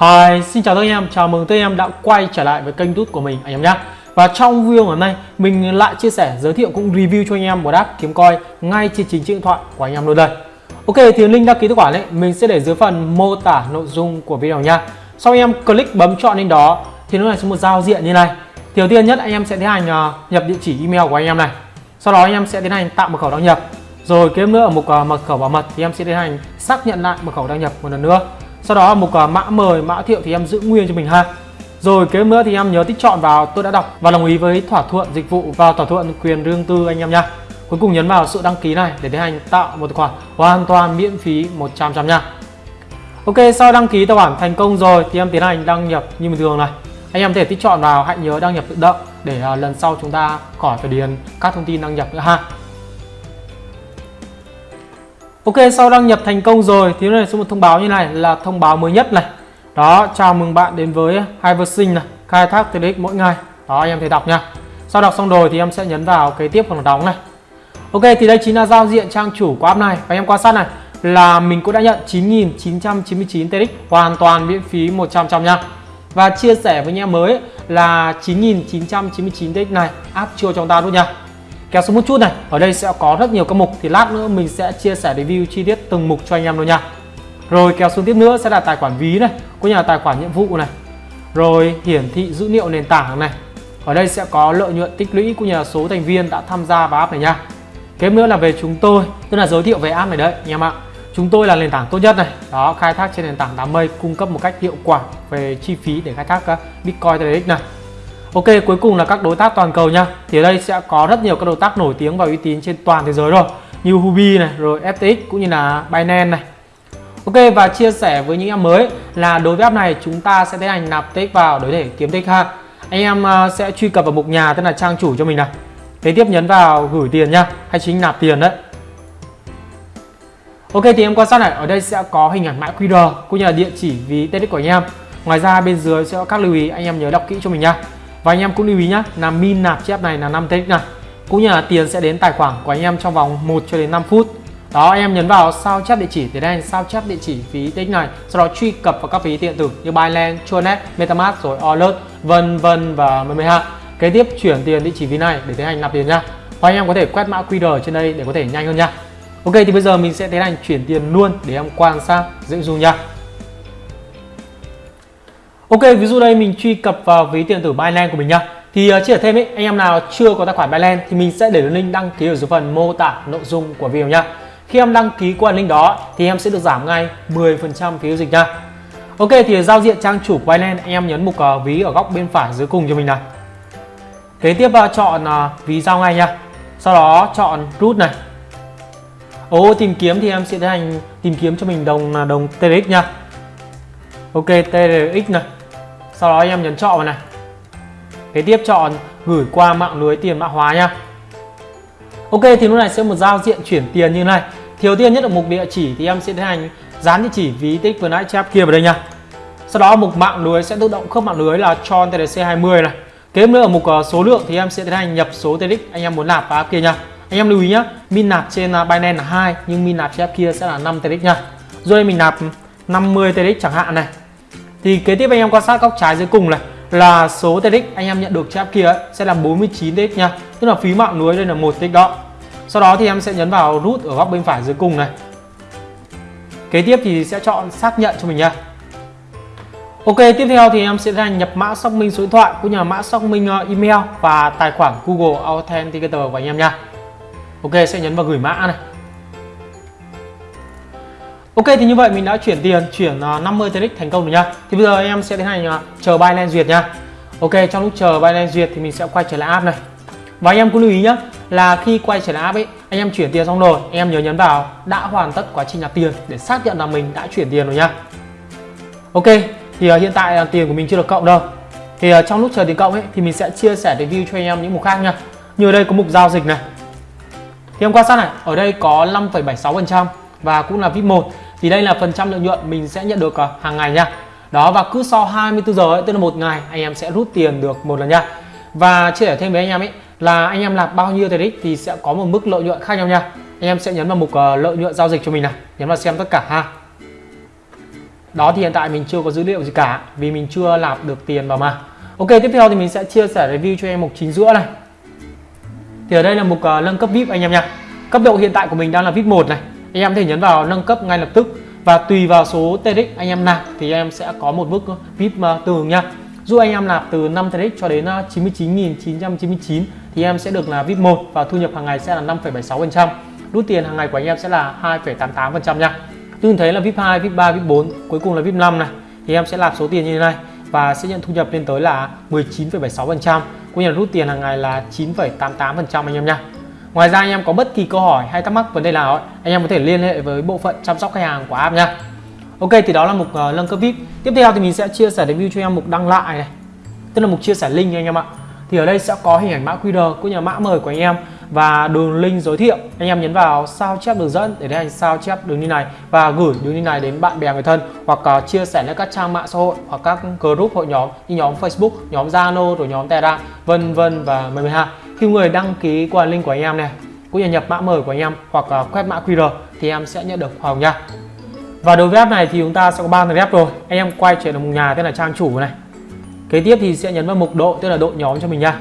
Hi, xin chào tất cả anh em, chào mừng tất cả anh em đã quay trở lại với kênh tút của mình anh em nhé Và trong video ngày hôm nay, mình lại chia sẻ, giới thiệu cũng review cho anh em một app kiếm coi ngay trên chính chiếc điện thoại của anh em luôn đây. Ok, thì link đăng ký tài khoản ấy, mình sẽ để dưới phần mô tả nội dung của video nha Sau anh em click bấm chọn lên đó, thì nó lại sẽ một giao diện như này. Thì đầu tiên nhất anh em sẽ tiến hành ờ, nhập địa chỉ email của anh em này. Sau đó anh em sẽ tiến hành tạo mật khẩu đăng nhập. Rồi kế nữa ở mục ờ, mật khẩu bảo mật thì em sẽ tiến hành xác nhận lại mật khẩu đăng nhập một lần nữa sau đó mục à, mã mời, mã thiệu thì em giữ nguyên cho mình ha. Rồi kế nữa thì em nhớ tích chọn vào, tôi đã đọc và đồng ý với thỏa thuận dịch vụ và thỏa thuận quyền riêng tư anh em nha. Cuối cùng nhấn vào sự đăng ký này để tiến hành tạo một tài khoản hoàn toàn miễn phí 100 trăm nha. Ok, sau đăng ký tài khoản thành công rồi thì em tiến hành đăng nhập như bình thường này. Anh em có thể tích chọn vào, hãy nhớ đăng nhập tự động để à, lần sau chúng ta khỏi phải điền các thông tin đăng nhập nữa ha. Ok, sau đăng nhập thành công rồi, thì này sẽ một thông báo như này, là thông báo mới nhất này. Đó, chào mừng bạn đến với Hyversing này, khai thác TRX mỗi ngày. Đó, anh em thể đọc nha sau đọc xong rồi thì em sẽ nhấn vào kế tiếp phần đóng này. Ok, thì đây chính là giao diện trang chủ của app này. Và em quan sát này, là mình cũng đã nhận 9.999 TRX hoàn toàn miễn phí 100 trăm nha. Và chia sẻ với anh em mới là 9.999 TX này áp chưa cho chúng ta luôn nha kéo xuống một chút này. Ở đây sẽ có rất nhiều các mục. Thì lát nữa mình sẽ chia sẻ review chi tiết từng mục cho anh em luôn nha. Rồi, kéo xuống tiếp nữa sẽ là tài khoản ví này có nhà là tài khoản nhiệm vụ này. Rồi, hiển thị dữ liệu nền tảng này. Ở đây sẽ có lợi nhuận tích lũy của nhà số thành viên đã tham gia vào app này nha. Kế nữa là về chúng tôi, tức là giới thiệu về app này đấy, anh em ạ. Chúng tôi là nền tảng tốt nhất này. Đó, khai thác trên nền tảng đám mây, cung cấp một cách hiệu quả về chi phí để khai thác ờ, Bitcoin TRX này. Ok cuối cùng là các đối tác toàn cầu nha. Thì ở đây sẽ có rất nhiều các đối tác nổi tiếng và uy tín trên toàn thế giới rồi. Như Hubi này, rồi FTX cũng như là Binance này. Ok và chia sẻ với những em mới là đối với app này chúng ta sẽ tiến hành nạp tích vào để để kiếm tích ha. Anh em à, sẽ truy cập vào mục nhà tức là trang chủ cho mình này Kế tiếp nhấn vào gửi tiền nha hay chính nạp tiền đấy. Ok thì em quan sát này, ở đây sẽ có hình ảnh mã QR cũng như là địa chỉ ví tích của anh em. Ngoài ra bên dưới sẽ có các lưu ý anh em nhớ đọc kỹ cho mình nha. Và anh em cũng lưu ý nhá, là min nạp chip này là 5 tx này. Cũng như là tiền sẽ đến tài khoản của anh em trong vòng 1 cho đến 5 phút. Đó anh em nhấn vào sao chép địa chỉ để đây sao chép địa chỉ phí tx này, sau đó truy cập vào các phí điện tử như Binance, Tronet, MetaMask rồi Alert, vân vân và mười ha. Kế tiếp chuyển tiền địa chỉ ví này để tiến hành nạp tiền nha. Và anh em có thể quét mã QR trên đây để có thể nhanh hơn nha. Ok thì bây giờ mình sẽ tiến hành chuyển tiền luôn để em quan sát dễ dùng nha Ok ví dụ đây mình truy cập vào ví điện tử Binance của mình nha thì uh, chia sẻ thêm ấy, anh em nào chưa có tài khoản Binance thì mình sẽ để link đăng ký ở dưới phần mô tả nội dung của video nha khi em đăng ký qua link đó thì em sẽ được giảm ngay 10% phí giao dịch nha Ok thì giao diện trang chủ của Binance anh em nhấn mục uh, ví ở góc bên phải dưới cùng cho mình này kế tiếp uh, chọn uh, ví giao ngay nha sau đó chọn root này. Ô tìm kiếm thì em sẽ tiến hành tìm kiếm cho mình đồng là đồng TRX nha Ok TRX này. Sau đó em nhấn chọn vào này. Kế tiếp chọn gửi qua mạng lưới tiền mã hóa nha. Ok, thì lúc này sẽ một giao diện chuyển tiền như này. Thiếu tiên nhất ở mục địa chỉ thì em sẽ tiến hành dán địa chỉ ví tích vừa nãy chép kia vào đây nha. Sau đó mục mạng lưới sẽ tự động khớp mạng lưới là tròn tdc 20 này. Kế nữa ở mục ờ, số lượng thì em sẽ tiến hành nhập số tdx anh em muốn nạp vào kia nha. Anh em lưu ý nhé min nạp trên ờ, Binance là hai, nhưng min nạp trên app kia sẽ là 5 tdx nha. Rồi đây mình nạp 50 tdx chẳng hạn này thì kế tiếp anh em quan sát góc trái dưới cùng này là số TX anh em nhận được trên app kia ấy, sẽ là 49 TX nha. Tức là phí mạng lưới đây là một TX đó. Sau đó thì em sẽ nhấn vào rút ở góc bên phải dưới cùng này. Kế tiếp thì sẽ chọn xác nhận cho mình nha. Ok, tiếp theo thì em sẽ ra nhập mã xác minh số điện thoại cũng như là mã xác minh ờ, email và tài khoản Google Authenticator của anh em nha. Ok sẽ nhấn vào gửi mã này. Ok thì như vậy mình đã chuyển tiền chuyển à, 50 TRX thành công rồi nha Thì bây giờ em sẽ tiến hành à, chờ Binance duyệt nha Ok trong lúc chờ Binance duyệt thì mình sẽ quay trở lại app này. Và anh em cũng lưu ý nhá là khi quay trở lại app ấy anh em chuyển tiền xong rồi anh em nhớ nhấn vào đã hoàn tất quá trình nạp tiền để xác nhận là mình đã chuyển tiền rồi nha Ok thì à, hiện tại là tiền của mình chưa được cộng đâu. Thì trong lúc chờ tiền cộng ấy thì mình sẽ chia sẻ review cho anh em những mục khác nha như ở đây có mục giao dịch này. Thì em quan sát này, ở đây có 5,76% và cũng là VIP 1 thì đây là phần trăm lợi nhuận mình sẽ nhận được à, hàng ngày nha. Đó và cứ sau 24 giờ ấy, tức là một ngày anh em sẽ rút tiền được một lần nha. Và chia sẻ thêm với anh em ấy là anh em làm bao nhiêu TRX thì sẽ có một mức lợi nhuận khác nhau nha. Anh em sẽ nhấn vào mục uh, lợi nhuận giao dịch cho mình này, nhấn vào xem tất cả ha. đó thì hiện tại mình chưa có dữ liệu gì cả vì mình chưa nạp được tiền vào mà ok tiếp theo thì mình sẽ chia sẻ review cho em mục chính giữa này thì ở đây là mục uh, nâng cấp vip anh em nha cấp độ hiện tại của mình đang là vip 1 này anh em có thể nhấn vào nâng cấp ngay lập tức. Và tùy vào số TRX anh em nạp thì em sẽ có một mức ờ, vip ờ, tương ứng nha. Dù anh em nạp từ 5 TRX cho đến ờ, 99.999 thì em sẽ được là vip 1 và thu nhập hàng ngày sẽ là 5,76% rút tiền hàng ngày của anh em sẽ là 2,88% nha. Tương thấy là VIP 2, VIP 3, VIP 4 cuối cùng là VIP 5 này thì em sẽ nạp số tiền như thế này và sẽ nhận thu nhập lên tới là 19,76% cũng như là rút tiền hàng ngày là 9,88% anh em nha. Ngoài ra anh em có bất kỳ câu hỏi hay thắc mắc vấn đề nào ấy, anh em có thể liên hệ với bộ phận chăm sóc khách hàng của app nha. Ok thì đó là mục uh, nâng cấp VIP. Tiếp theo thì mình sẽ chia sẻ review cho em mục đăng lại này. Tức là mục chia sẻ link anh em ạ. Thì ở đây sẽ có hình ảnh mã QR cũng như là mã mời của anh em và đường link giới thiệu. Anh em nhấn vào sao chép đường dẫn để anh sao chép đường link này và gửi đường link này đến bạn bè người thân hoặc uh, chia sẻ lên các trang mạng xã hội hoặc các group hội nhóm như nhóm Facebook, nhóm Zalo rồi nhóm Telegram vân vân và mười hai khi người đăng ký qua link của anh em này cũng như nhập mã mời của anh em hoặc uh, quét mã QR thì em sẽ nhận được hoa hồng nha. Và đối với app này thì chúng ta sẽ có ba tầng app rồi. Anh em quay trở lại một nhà tên là trang chủ này. Kế tiếp thì sẽ nhấn vào mục độ tức là độ nhóm cho mình nha.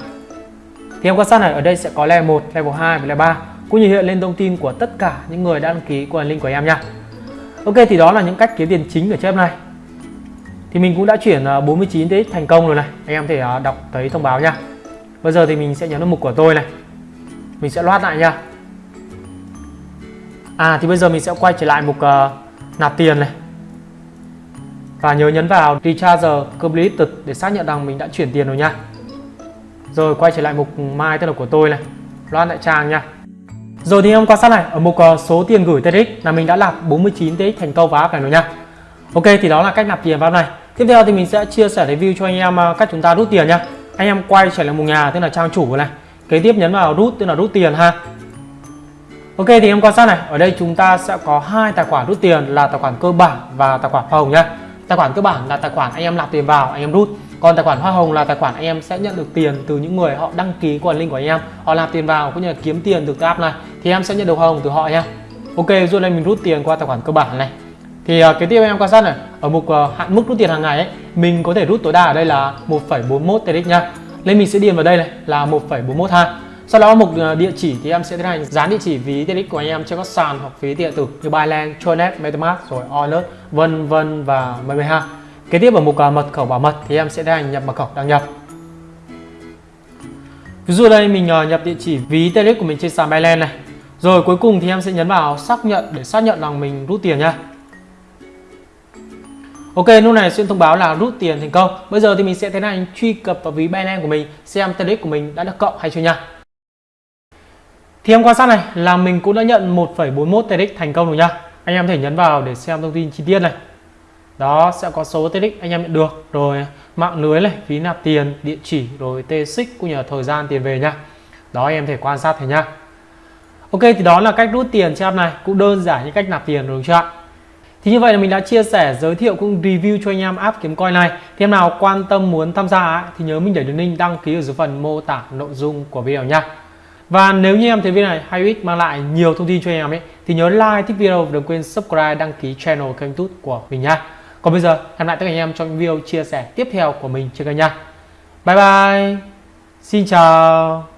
Thì em quan sát này ở đây sẽ có level 1, level 2 và level 3 cũng như hiện lên thông tin của tất cả những người đã đăng ký qua link của em nha. Ok thì đó là những cách kiếm tiền chính ở chép này. Thì mình cũng đã chuyển ờ, 49 tới thành công rồi này. Anh em thể ờ, đọc thấy thông báo nha bây giờ thì mình sẽ nhấn vào mục của tôi này. Mình sẽ loát lại nha. À thì bây giờ mình sẽ quay trở lại mục uh, nạp tiền này. Và nhớ nhấn vào recharge completed để xác nhận rằng mình đã chuyển tiền rồi nha. Rồi quay trở lại mục mai tên là của tôi này. Loát lại trang nha. Rồi thì em quan sát này ở mục uh, số tiền gửi TX là mình đã nạp 49 TX thành công vào app này rồi nha. Ok thì đó là cách nạp tiền vào này. Tiếp theo thì mình sẽ chia sẻ review cho anh em uh, cách chúng ta rút tiền nha anh em quay trở lại mục nhà tức là trang chủ này. Kế tiếp nhấn vào rút tức là rút tiền ha. Ok thì em quan sát này. Ở đây chúng ta sẽ có hai tài khoản rút tiền là tài khoản cơ bản và tài khoản hoa hồng nhá tài khoản cơ bản là tài khoản anh em nạp tiền vào anh em rút. Còn tài khoản hoa hồng là tài khoản anh em sẽ nhận được tiền từ những người họ đăng ký qua link của anh em. Họ nạp tiền vào cũng như là kiếm tiền từ cái app này. Thì em sẽ nhận được hoa hồng từ họ nhá. ok rồi đây mình rút tiền qua tài khoản cơ bản này. Thì uh, kế tiếp em quan sát này. Ở mục uh, hạn mức rút tiền hàng ngày ấy mình có thể rút tối đa ở đây là 1,41 TX nha nên mình sẽ điền vào đây này là 1,41 ha sau đó mục ờ, địa chỉ thì em sẽ tiến hành dán địa chỉ ví TRX của anh em trên các sàn hoặc ví điện tử như Binance, Tronet, MetaMask rồi Onus vân vân và mười ha Kế tiếp ở mục ờ, mật khẩu bảo mật thì em sẽ tiến hành nhập mật khẩu đăng nhập. Ví dụ đây mình ờ, nhập địa chỉ ví TRX của mình trên sàn Binance này. Rồi cuối cùng thì em sẽ nhấn vào xác nhận để xác nhận rằng mình rút tiền nha. Ok, lúc này sẽ thông báo là rút tiền thành công. Bây giờ thì mình sẽ tiến hành truy cập vào ví Binance của mình xem TRX của mình đã được cộng hay chưa nha. Thì em quan sát này là mình cũng đã nhận 1,41 TRX thành công rồi nha. Anh em có thể nhấn vào để xem thông tin chi tiết này đó sẽ có số TX anh em nhận được rồi mạng lưới này phí nạp tiền địa chỉ rồi t cũng như là thời gian tiền về nha đó anh em thể quan sát thấy nha Ok thì đó là cách rút tiền trên app này cũng đơn giản như cách nạp tiền rồi chưa ạ thì như vậy là mình đã chia sẻ, giới thiệu cũng review cho anh em app kiếm coin này thì em nào quan tâm muốn tham gia thì nhớ mình để đường link đăng ký ở dưới phần mô tả nội dung của video nha và nếu như em thấy video này hay ích mang lại nhiều thông tin cho anh em ấy, thì nhớ like, thích video và đừng quên subscribe, đăng ký channel kênh youtube của mình nha còn bây giờ, hẹn lại tất cả anh em trong video chia sẻ tiếp theo của mình trên kênh nha. Bye bye. Xin chào.